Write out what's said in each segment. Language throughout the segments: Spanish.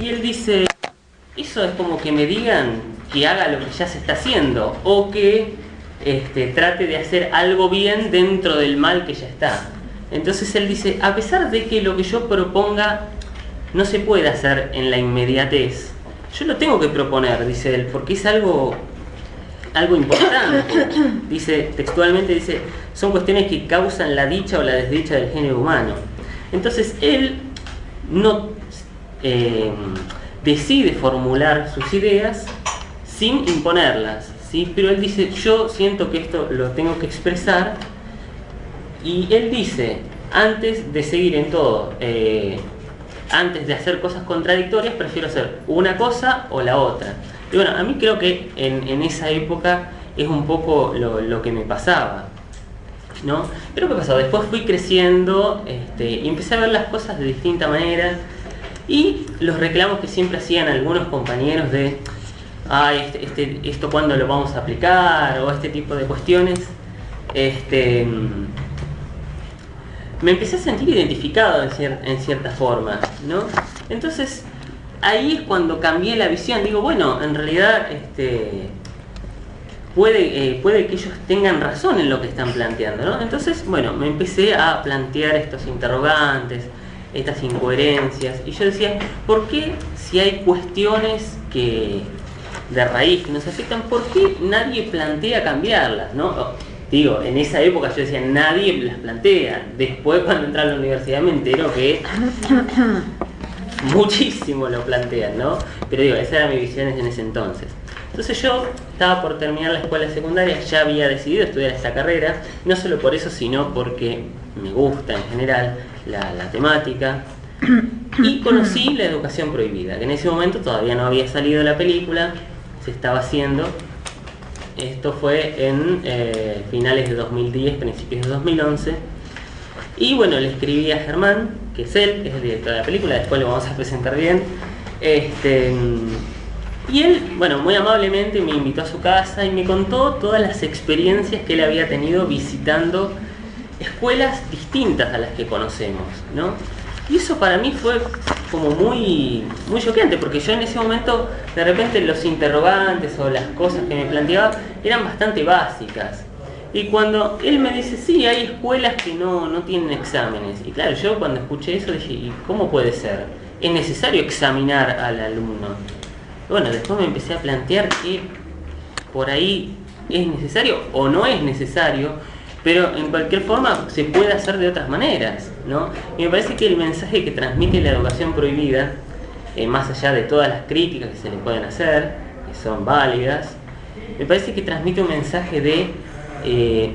Y él dice, eso es como que me digan que haga lo que ya se está haciendo o que este, trate de hacer algo bien dentro del mal que ya está. Entonces él dice, a pesar de que lo que yo proponga no se puede hacer en la inmediatez, yo lo tengo que proponer, dice él, porque es algo, algo importante. Dice, textualmente dice, son cuestiones que causan la dicha o la desdicha del género humano. Entonces él no eh, decide formular sus ideas sin imponerlas, ¿sí? pero él dice, yo siento que esto lo tengo que expresar y él dice, antes de seguir en todo, eh, antes de hacer cosas contradictorias, prefiero hacer una cosa o la otra. Y bueno, a mí creo que en, esa época es un poco lo, que me pasaba. ¿no? Pero ¿qué pasó? Después fui creciendo este, y empecé a ver las cosas de distinta manera y los reclamos que siempre hacían algunos compañeros de ah, este, esto cuándo lo vamos a aplicar o este tipo de cuestiones este, me empecé a sentir identificado en, cierta forma, ¿no? Entonces, ahí es cuando cambié la visión. Digo, bueno, en realidad este, puede, eh, puede que ellos tengan razón en lo que están planteando, ¿no? Entonces, bueno, me empecé a plantear estos interrogantes, estas incoherencias. Y yo decía, ¿por qué si hay cuestiones que de raíz que nos afectan, por qué nadie plantea cambiarlas, ¿no? digo, en esa época yo decía, nadie las plantea. Después cuando entré a la universidad me entero que muchísimo lo plantean, ¿no? Pero digo, esa era mi visión en ese entonces. Entonces yo estaba por terminar la escuela secundaria, ya había decidido estudiar esta carrera, no solo por eso, sino porque me gusta en general la, temática, y conocí la educación prohibida, que en ese momento todavía no había salido la película, se estaba haciendo, esto fue en eh, finales de 2010, principios de 2011. Y bueno, le escribí a Germán, que es él, que es el director de la película, después lo vamos a presentar bien. Este, y él, bueno, muy amablemente me invitó a su casa y me contó todas las experiencias que él había tenido visitando escuelas distintas a las que conocemos, ¿no? Y eso para mí fue como muy, muy choqueante, porque yo en ese momento, de repente los interrogantes o las cosas que me planteaba eran bastante básicas. Y cuando él me dice, sí, hay escuelas que no, no tienen exámenes. Y claro, yo cuando escuché eso dije, ¿y cómo puede ser? ¿Es necesario examinar al alumno? Bueno, después me empecé a plantear que por ahí es necesario o no es necesario, pero en cualquier forma se puede hacer de otras maneras, ¿no? Y me parece que el mensaje que transmite la educación prohibida, eh, más allá de todas las críticas que se le pueden hacer, que son válidas, me parece que transmite un mensaje de eh,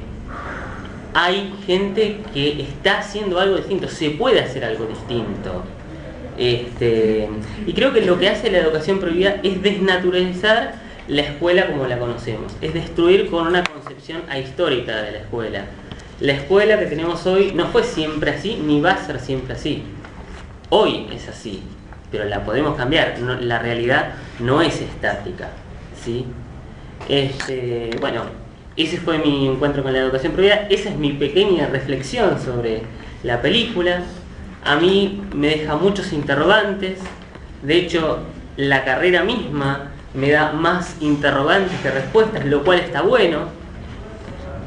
hay gente que está haciendo algo distinto, se puede hacer algo distinto. Este, y creo que lo que hace la educación prohibida es desnaturalizar la escuela como la conocemos, es destruir con una concepción ahistórica de la escuela. La escuela que tenemos hoy no fue siempre así, ni va a ser siempre así. Hoy es así, pero la podemos cambiar, la realidad no es estática. ¿sí? Este, bueno, ese fue mi encuentro con la educación prohibida, esa es mi pequeña reflexión sobre la película. A mí me deja muchos interrogantes, de hecho la carrera misma me da más interrogantes que respuestas, lo cual está bueno.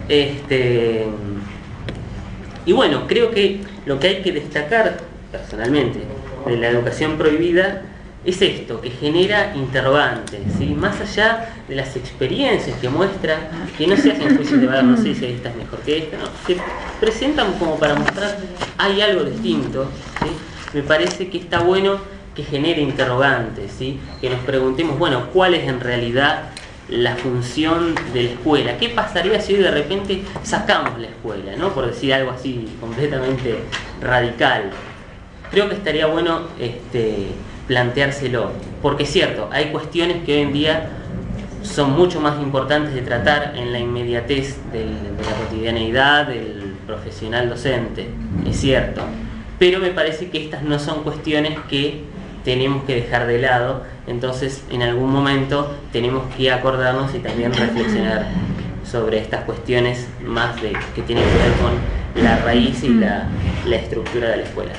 Este, y bueno, creo que lo que hay que destacar personalmente de la educación prohibida es esto, que genera interrogantes, ¿sí? más allá de las experiencias que muestra, que no se hacen juicios de valor, no sé si esta es mejor que esta, se presentan como para mostrar hay algo distinto, me parece que está bueno que genere interrogantes, ¿sí? que nos preguntemos, bueno, ¿cuál es en realidad la función de la escuela? ¿Qué pasaría si de repente sacamos la escuela? ¿no? Por decir algo así completamente radical. Creo que estaría bueno este, planteárselo, porque es cierto, hay cuestiones que hoy en día son mucho más importantes de tratar en la inmediatez de la cotidianeidad del profesional docente, es cierto, pero me parece que estas no son cuestiones que tenemos que dejar de lado, entonces en algún momento tenemos que acordarnos y también reflexionar sobre estas cuestiones más de que tienen que ver con la raíz y la, la estructura de la escuela.